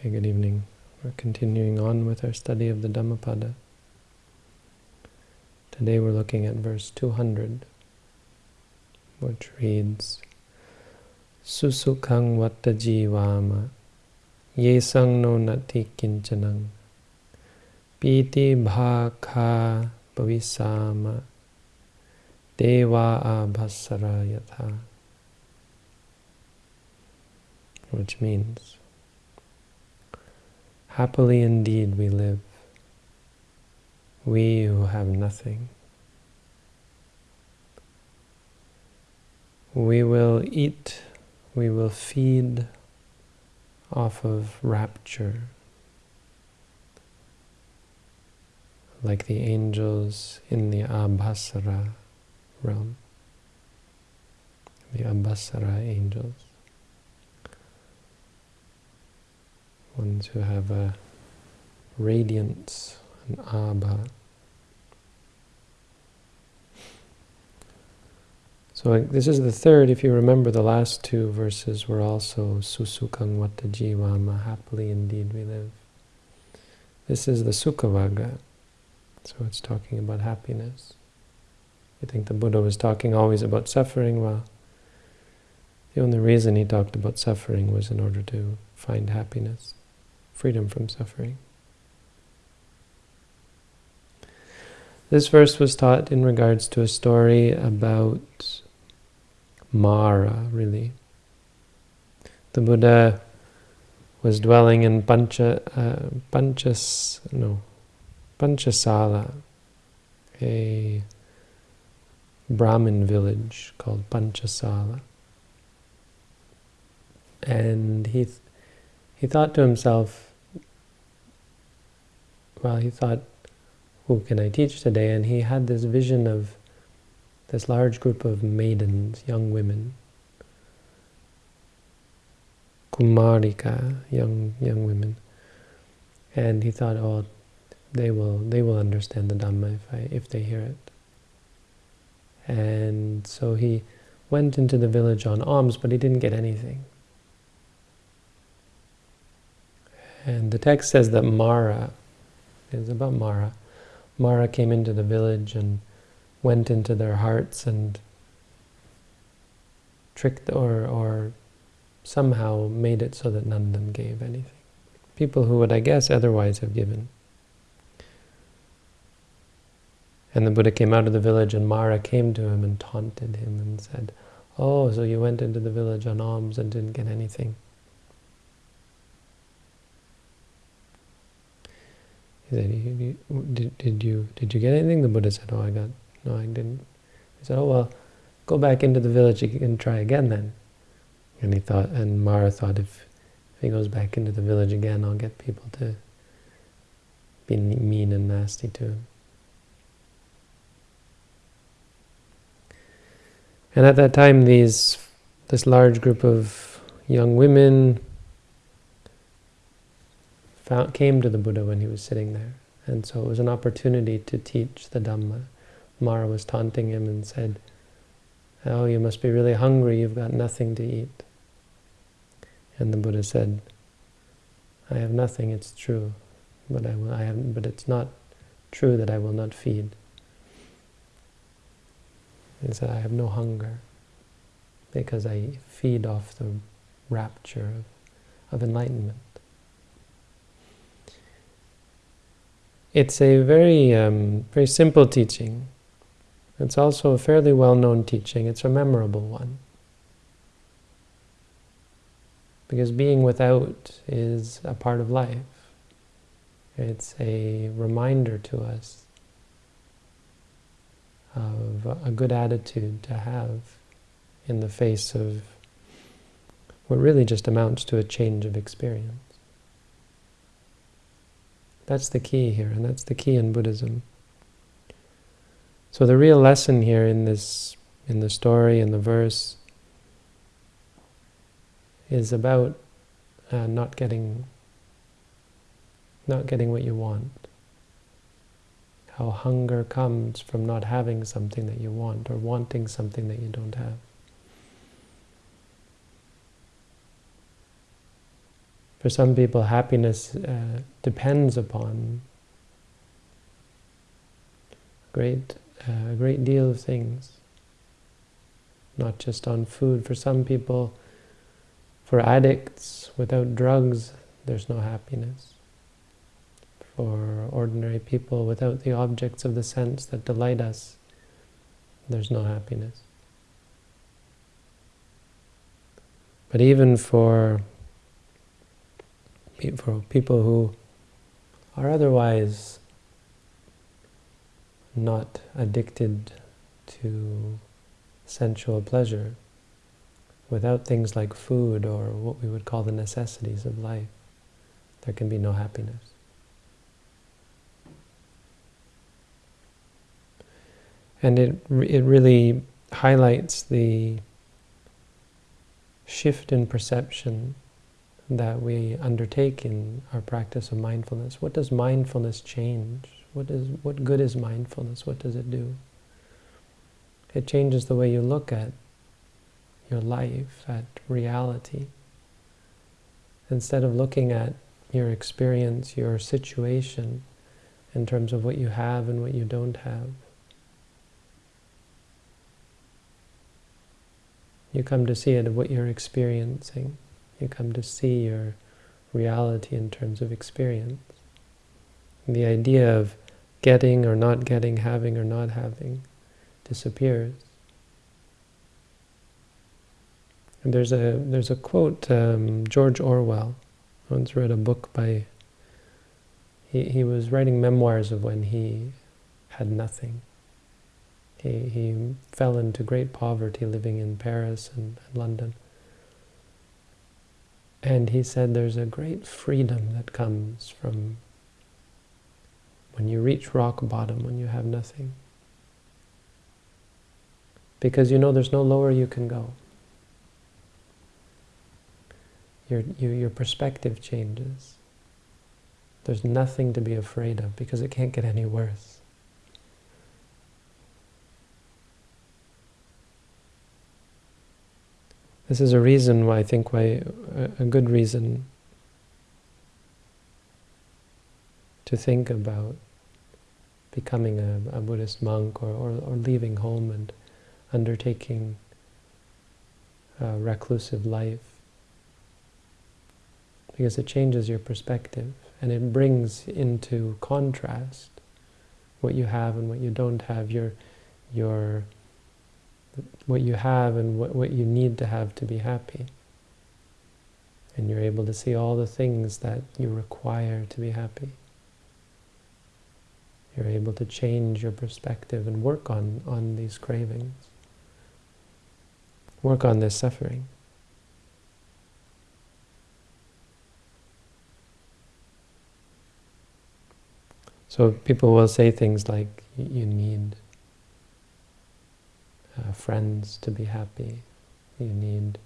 Okay, good evening. We're continuing on with our study of the Dhammapada. Today we're looking at verse 200, which reads, Susukhang vatta jivama yesang no nati kinchanang piti bhakha pavisama deva abhasara yatha which means Happily indeed we live, we who have nothing. We will eat, we will feed off of rapture, like the angels in the Abhasara realm, the Abhasara angels. Ones who have a radiance, an abha. So this is the third, if you remember the last two verses were also susukang vata jivama, happily indeed we live. This is the sukhavagga, so it's talking about happiness. You think the Buddha was talking always about suffering? Well, the only reason he talked about suffering was in order to find happiness freedom from suffering. This verse was taught in regards to a story about Mara, really. The Buddha was dwelling in Pancha, uh, Panchas, no, Panchasala, a Brahmin village called Panchasala. And he, he thought to himself, well, he thought, who can I teach today? And he had this vision of this large group of maidens, young women, kumarika, young young women, and he thought, oh, they will they will understand the Dhamma if I if they hear it. And so he went into the village on alms, but he didn't get anything. And the text says that Mara, it's about Mara. Mara came into the village and went into their hearts and tricked or, or somehow made it so that none of them gave anything. People who would, I guess, otherwise have given. And the Buddha came out of the village and Mara came to him and taunted him and said, Oh, so you went into the village on alms and didn't get anything. Did, did, you, did you get anything? The Buddha said, oh, I got, no, I didn't. He said, oh, well, go back into the village and try again then. And he thought, and Mara thought, if, if he goes back into the village again, I'll get people to be mean and nasty to him. And at that time, these this large group of young women found, came to the Buddha when he was sitting there. And so it was an opportunity to teach the Dhamma. Mara was taunting him and said, oh, you must be really hungry, you've got nothing to eat. And the Buddha said, I have nothing, it's true, but I, will, I have, but it's not true that I will not feed. He said, I have no hunger, because I feed off the rapture of, of enlightenment. It's a very, um, very simple teaching. It's also a fairly well-known teaching. It's a memorable one. Because being without is a part of life. It's a reminder to us of a good attitude to have in the face of what really just amounts to a change of experience. That's the key here, and that's the key in Buddhism. So the real lesson here in this, in the story, in the verse, is about uh, not getting, not getting what you want. How hunger comes from not having something that you want, or wanting something that you don't have. For some people, happiness uh, depends upon great, uh, a great deal of things, not just on food. For some people, for addicts, without drugs, there's no happiness. For ordinary people, without the objects of the sense that delight us, there's no happiness. But even for for people who are otherwise not addicted to sensual pleasure, without things like food or what we would call the necessities of life, there can be no happiness. And it, it really highlights the shift in perception that we undertake in our practice of mindfulness. What does mindfulness change? What is what good is mindfulness? What does it do? It changes the way you look at your life, at reality. Instead of looking at your experience, your situation, in terms of what you have and what you don't have, you come to see it of what you're experiencing. You come to see your reality in terms of experience. The idea of getting or not getting, having or not having, disappears. And there's a there's a quote um, George Orwell once read a book by. He he was writing memoirs of when he had nothing. He he fell into great poverty living in Paris and, and London. And he said there's a great freedom that comes from when you reach rock bottom, when you have nothing. Because you know there's no lower you can go. Your, your, your perspective changes. There's nothing to be afraid of because it can't get any worse. This is a reason why I think why a good reason to think about becoming a, a Buddhist monk or, or, or, leaving home and undertaking a reclusive life. Because it changes your perspective and it brings into contrast what you have and what you don't have, your, your what you have and what, what you need to have to be happy. And you're able to see all the things that you require to be happy. You're able to change your perspective and work on, on these cravings. Work on this suffering. So people will say things like, you need uh, friends to be happy. You need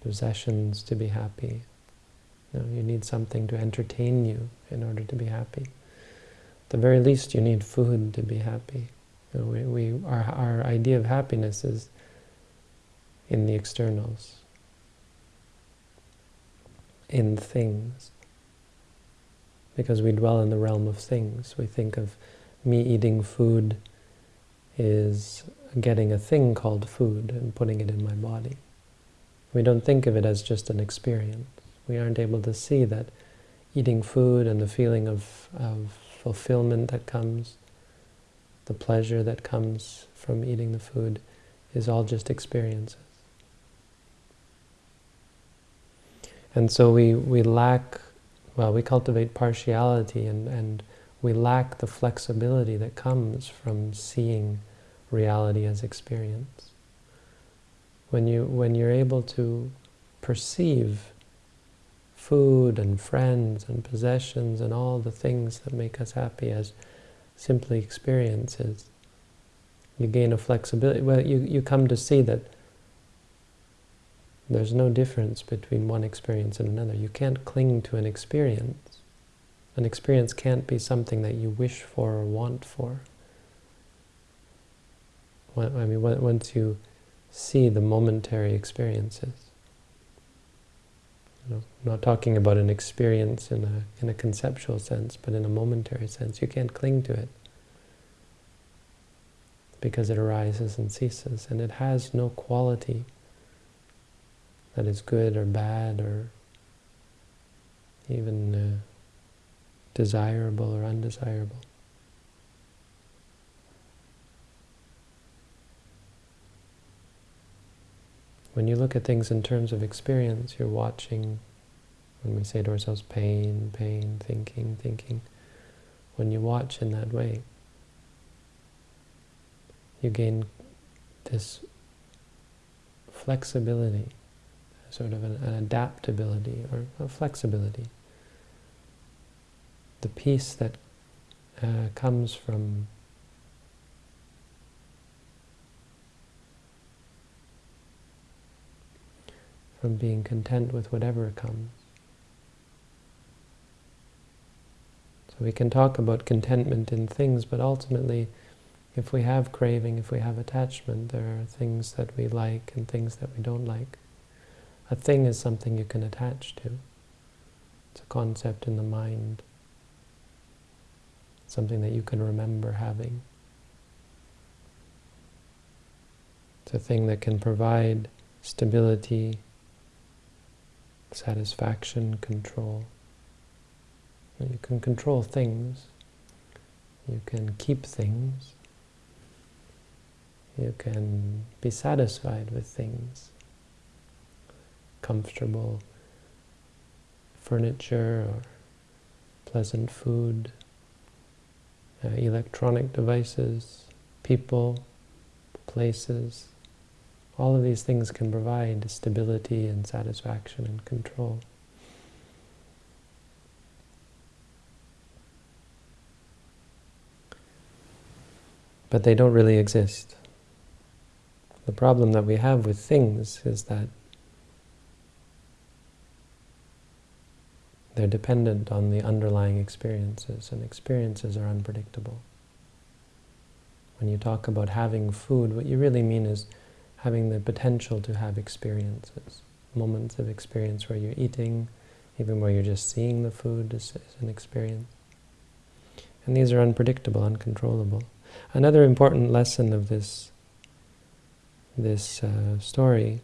possessions to be happy. You, need something to entertain you in order to be happy. At the very least, you need food to be happy. You know, we, we, our, our idea of happiness is in the externals, in things. Because we dwell in the realm of things. We think of me eating food is getting a thing called food and putting it in my body. We don't think of it as just an experience. We aren't able to see that eating food and the feeling of, of fulfillment that comes, the pleasure that comes from eating the food, is all just experiences. And so we, we lack, well, we cultivate partiality and, and we lack the flexibility that comes from seeing reality as experience. When, you, when you're able to perceive food and friends and possessions and all the things that make us happy as simply experiences, you gain a flexibility. Well, you, you come to see that there's no difference between one experience and another. You can't cling to an experience. An experience can't be something that you wish for or want for. I mean, once you see the momentary experiences, You know, I'm not talking about an experience in a, in a conceptual sense, but in a momentary sense. You can't cling to it because it arises and ceases, and it has no quality that is good or bad or even uh, desirable or undesirable. When you look at things in terms of experience, you're watching, when we say to ourselves, pain, pain, thinking, thinking, when you watch in that way, you gain this flexibility, sort of an, an adaptability or a flexibility. The peace that uh, comes from from being content with whatever comes. So we can talk about contentment in things, but ultimately if we have craving, if we have attachment, there are things that we like and things that we don't like. A thing is something you can attach to. It's a concept in the mind. Something that you can remember having. It's a thing that can provide stability, satisfaction, control. You can control things. You can keep things. You can be satisfied with things. Comfortable furniture or pleasant food, uh, electronic devices, people, places. All of these things can provide stability and satisfaction and control. But they don't really exist. The problem that we have with things is that they're dependent on the underlying experiences, and experiences are unpredictable. When you talk about having food, what you really mean is having the potential to have experiences, moments of experience where you're eating, even where you're just seeing the food is, is an experience. And these are unpredictable, uncontrollable. Another important lesson of this this uh, story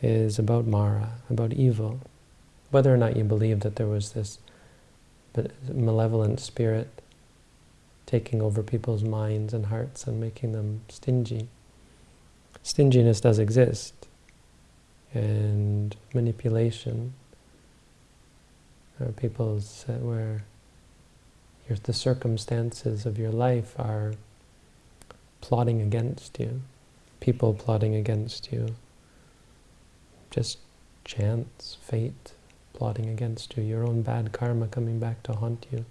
is about Mara, about evil. Whether or not you believe that there was this malevolent spirit taking over people's minds and hearts and making them stingy. Stinginess does exist, and manipulation, or people's uh, where your, the circumstances of your life are plotting against you, people plotting against you, just chance, fate plotting against you, your own bad karma coming back to haunt you.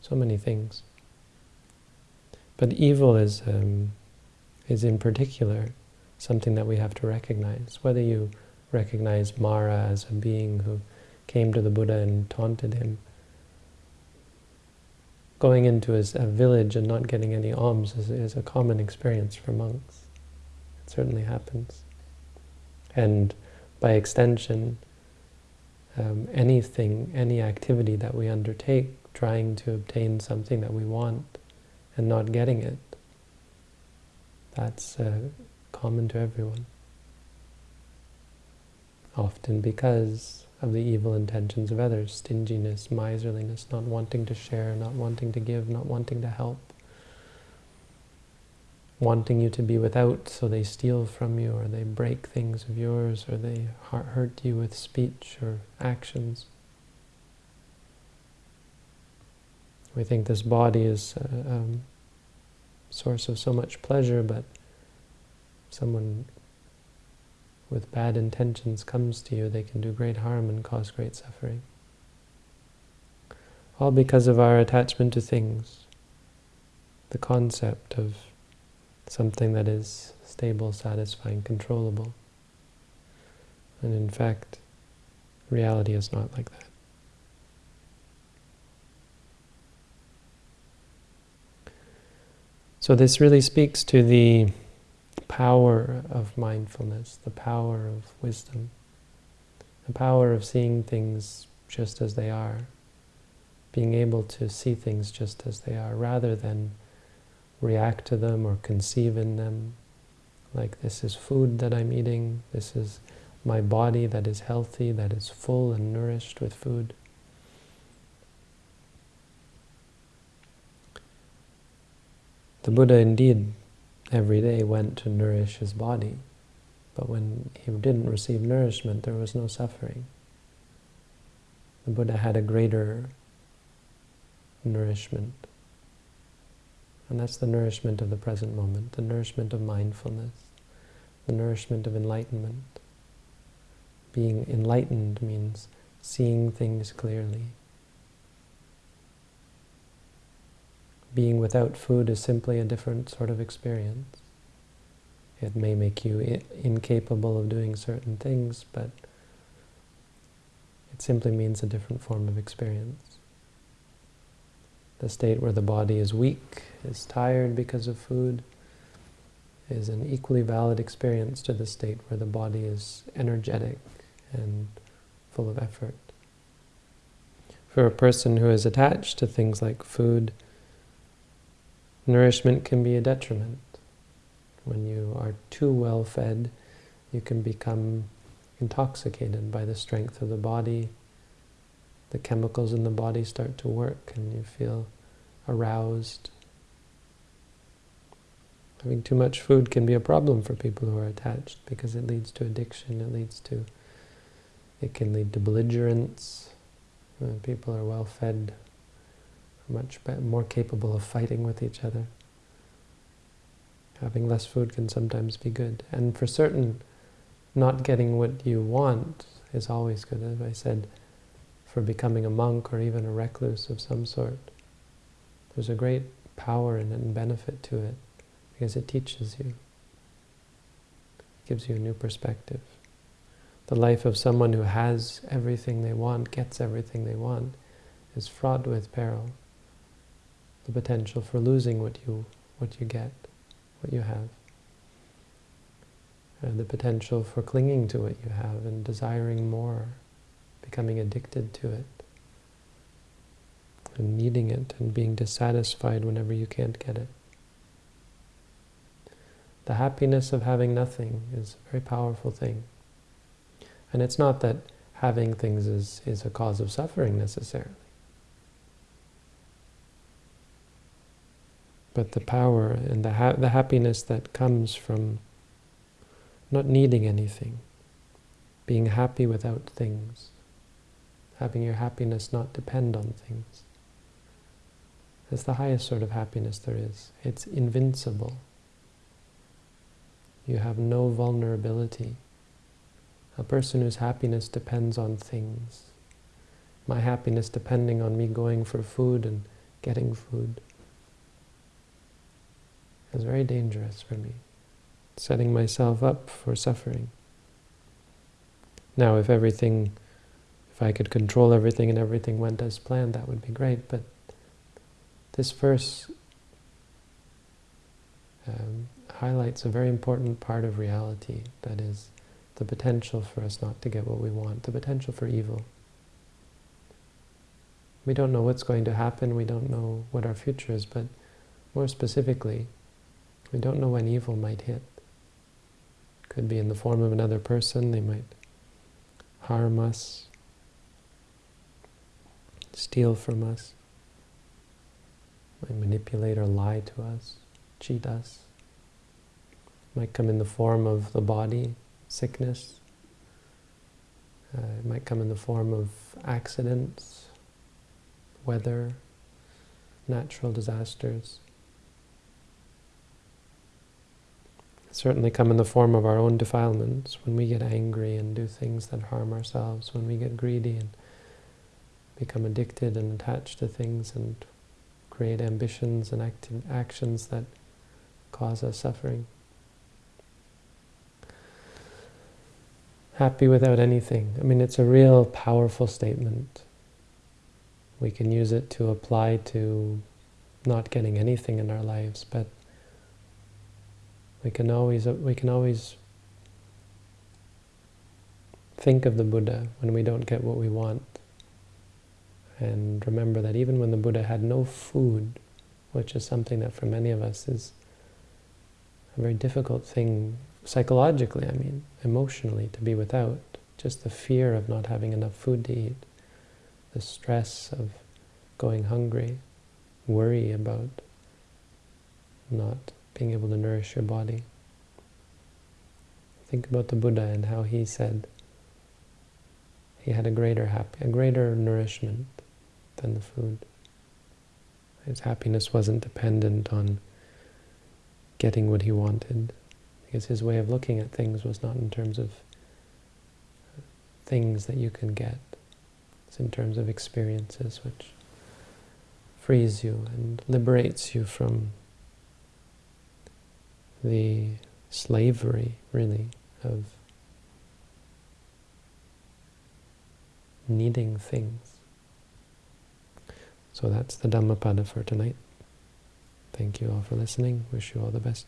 So many things. But evil is, um, is in particular something that we have to recognize. Whether you recognize Mara as a being who came to the Buddha and taunted him, going into a, village and not getting any alms is, is a common experience for monks. It certainly happens. And by extension, um, anything, any activity that we undertake trying to obtain something that we want and not getting it, that's uh, common to everyone. Often because of the evil intentions of others, stinginess, miserliness, not wanting to share, not wanting to give, not wanting to help, wanting you to be without, so they steal from you, or they break things of yours, or they hurt you with speech or actions. We think this body is a um, source of so much pleasure, but someone with bad intentions comes to you, they can do great harm and cause great suffering. All because of our attachment to things, the concept of something that is stable, satisfying, controllable. And in fact, reality is not like that. So this really speaks to the power of mindfulness, the power of wisdom, the power of seeing things just as they are, being able to see things just as they are, rather than react to them or conceive in them, like this is food that I'm eating, this is my body that is healthy, that is full and nourished with food. The Buddha indeed every day went to nourish his body, but when he didn't receive nourishment, there was no suffering. The Buddha had a greater nourishment. And that's the nourishment of the present moment, the nourishment of mindfulness, the nourishment of enlightenment. Being enlightened means seeing things clearly. Being without food is simply a different sort of experience. It may make you incapable of doing certain things, but it simply means a different form of experience. The state where the body is weak, is tired because of food, is an equally valid experience to the state where the body is energetic and full of effort. For a person who is attached to things like food, Nourishment can be a detriment. When you are too well fed, you can become intoxicated by the strength of the body. The chemicals in the body start to work and you feel aroused. Having too much food can be a problem for people who are attached because it leads to addiction, it leads to, it can lead to belligerence. When people are well fed, much more capable of fighting with each other. Having less food can sometimes be good. And for certain, not getting what you want is always good. As I said, for becoming a monk or even a recluse of some sort, there's a great power in it and benefit to it because it teaches you. It gives you a new perspective. The life of someone who has everything they want, gets everything they want, is fraught with peril the potential for losing what you what you get, what you have. And the potential for clinging to what you have and desiring more, becoming addicted to it, and needing it and being dissatisfied whenever you can't get it. The happiness of having nothing is a very powerful thing. And it's not that having things is, is a cause of suffering necessarily. But the power and the, ha the happiness that comes from not needing anything, being happy without things, having your happiness not depend on things. It's the highest sort of happiness there is. It's invincible. You have no vulnerability. A person whose happiness depends on things. My happiness depending on me going for food and getting food is very dangerous for me, setting myself up for suffering. Now, if everything, if I could control everything and everything went as planned, that would be great, but this verse um, highlights a very important part of reality, that is, the potential for us not to get what we want, the potential for evil. We don't know what's going to happen, we don't know what our future is, but more specifically, we don't know when evil might hit. Could be in the form of another person, they might harm us, steal from us, might manipulate or lie to us, cheat us. Might come in the form of the body, sickness. Uh, it might come in the form of accidents, weather, natural disasters. Certainly come in the form of our own defilements, when we get angry and do things that harm ourselves, when we get greedy and become addicted and attached to things and create ambitions and act actions that cause us suffering. Happy without anything. I mean, it's a real powerful statement. We can use it to apply to not getting anything in our lives, but we can always we can always think of the Buddha when we don't get what we want. And remember that even when the Buddha had no food, which is something that for many of us is a very difficult thing psychologically, I mean, emotionally, to be without. Just the fear of not having enough food to eat, the stress of going hungry, worry about not being able to nourish your body. Think about the Buddha and how he said he had a greater happy, a greater nourishment than the food. His happiness wasn't dependent on getting what he wanted, because his way of looking at things was not in terms of things that you can get. It's in terms of experiences which frees you and liberates you from the slavery, really, of needing things. So that's the Dhammapada for tonight. Thank you all for listening. Wish you all the best.